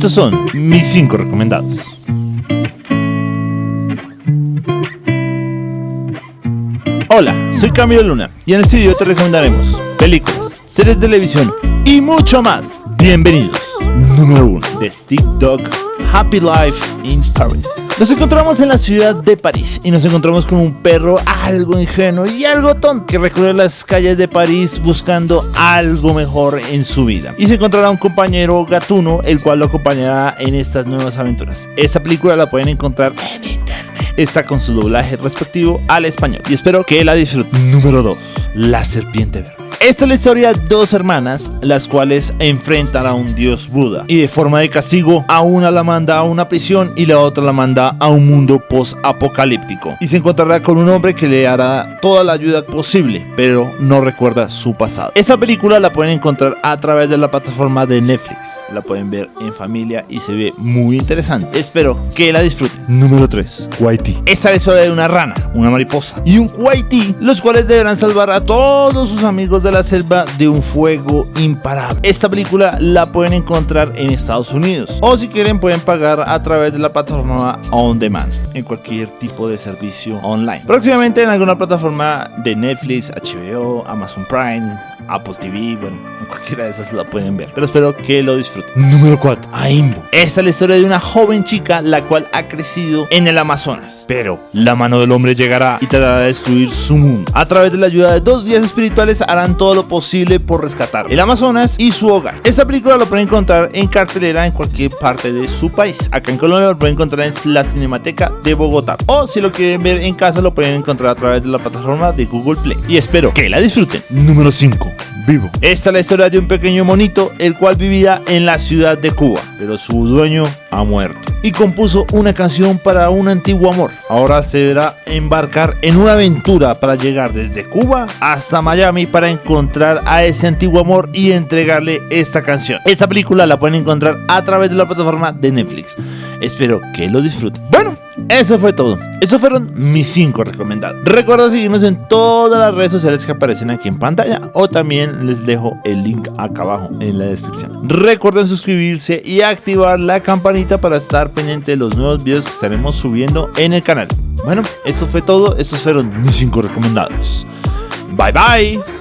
Estos son mis 5 recomendados. Hola, soy Camilo Luna y en este video te recomendaremos películas, series de televisión y mucho más. Bienvenidos. Número 1. The Stick Dog Happy Life in Paris. Nos encontramos en la ciudad de París y nos encontramos con un perro algo ingenuo y algo tonto que recorre las calles de París buscando algo mejor en su vida. Y se encontrará un compañero gatuno el cual lo acompañará en estas nuevas aventuras. Esta película la pueden encontrar en internet. Está con su doblaje respectivo al español y espero que la disfruten. Número 2. La serpiente verde. Esta es la historia de dos hermanas, las cuales enfrentan a un dios Buda y de forma de castigo a una la manda a una prisión y la otra la manda a un mundo post-apocalíptico y se encontrará con un hombre que le hará toda la ayuda posible, pero no recuerda su pasado. Esta película la pueden encontrar a través de la plataforma de Netflix, la pueden ver en familia y se ve muy interesante. Espero que la disfruten. Número 3. Kuwaiti. Esta es la historia de una rana, una mariposa y un Kuwaiti, los cuales deberán salvar a todos sus amigos de la selva de un fuego imparable. Esta película la pueden encontrar en Estados Unidos o si quieren pueden pagar a través de la plataforma On Demand en cualquier tipo de servicio online. Próximamente en alguna plataforma de Netflix, HBO, Amazon Prime, Apple TV, bueno, en cualquiera de esas la pueden ver. Pero espero que lo disfruten. Número 4. Aimbo. Esta es la historia de una joven chica la cual ha crecido en el Amazonas. Pero la mano del hombre llegará y tratará de destruir su mundo. A través de la ayuda de dos días espirituales harán todo lo posible por rescatar el Amazonas y su hogar. Esta película lo pueden encontrar en cartelera en cualquier parte de su país. Acá en Colombia lo pueden encontrar en la Cinemateca de Bogotá. O si lo quieren ver en casa lo pueden encontrar a través de la plataforma de Google Play. Y espero que la disfruten. Número 5 Esta es la historia de un pequeño monito, el cual vivía en la ciudad de Cuba, pero su dueño ha muerto. Y compuso una canción para un antiguo amor. Ahora se deberá embarcar en una aventura para llegar desde Cuba hasta Miami para encontrar a ese antiguo amor y entregarle esta canción. Esta película la pueden encontrar a través de la plataforma de Netflix. Espero que lo disfruten. Bueno, eso fue todo. Esos fueron mis 5 recomendados. Recuerda seguirnos en todas las redes sociales que aparecen aquí en pantalla o también les dejo el link acá abajo en la descripción. Recuerden suscribirse y activar la campanita para estar pendiente de los nuevos videos que estaremos subiendo en el canal. Bueno, eso fue todo. Estos fueron mis 5 recomendados. Bye bye.